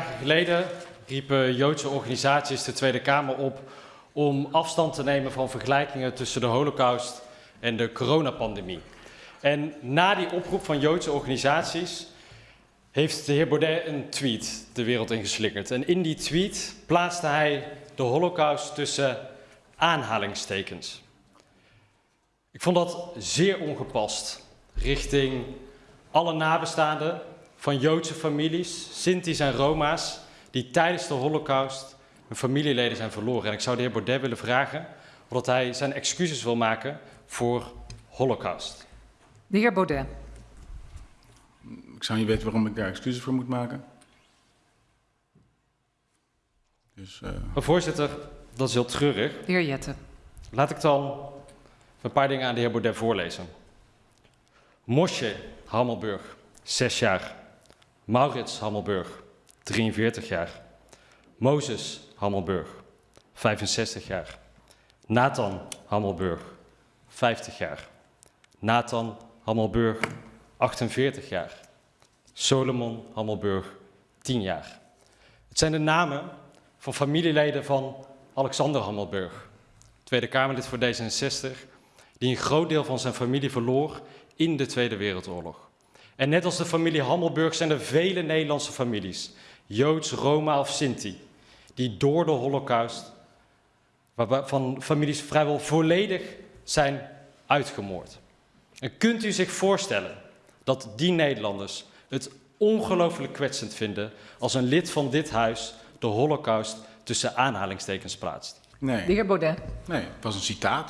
dagen geleden riepen Joodse organisaties de Tweede Kamer op om afstand te nemen van vergelijkingen tussen de Holocaust en de coronapandemie. En na die oproep van Joodse organisaties heeft de heer Baudet een tweet de wereld ingeslingerd. En in die tweet plaatste hij de Holocaust tussen aanhalingstekens. Ik vond dat zeer ongepast richting alle nabestaanden van Joodse families, Sinti's en Roma's, die tijdens de Holocaust hun familieleden zijn verloren. En ik zou de heer Baudet willen vragen of hij zijn excuses wil maken voor Holocaust. De heer Baudet. Ik zou niet weten waarom ik daar excuses voor moet maken. Dus, uh... Maar voorzitter, dat is heel treurig. De heer Jette. Laat ik dan een paar dingen aan de heer Baudet voorlezen. Moshe Hammelburg, 6 jaar. Maurits Hammelburg, 43 jaar. Mozes Hammelburg, 65 jaar. Nathan Hammelburg, 50 jaar. Nathan Hammelburg, 48 jaar. Solomon Hammelburg, 10 jaar. Het zijn de namen van familieleden van Alexander Hammelburg, Tweede Kamerlid voor D66, die een groot deel van zijn familie verloor in de Tweede Wereldoorlog. En net als de familie Hammelburg zijn er vele Nederlandse families, Joods, Roma of Sinti, die door de Holocaust van families vrijwel volledig zijn uitgemoord. En kunt u zich voorstellen dat die Nederlanders het ongelooflijk kwetsend vinden als een lid van dit huis de Holocaust tussen aanhalingstekens plaatst? Nee. De heer Baudet. Nee, het was een citaat.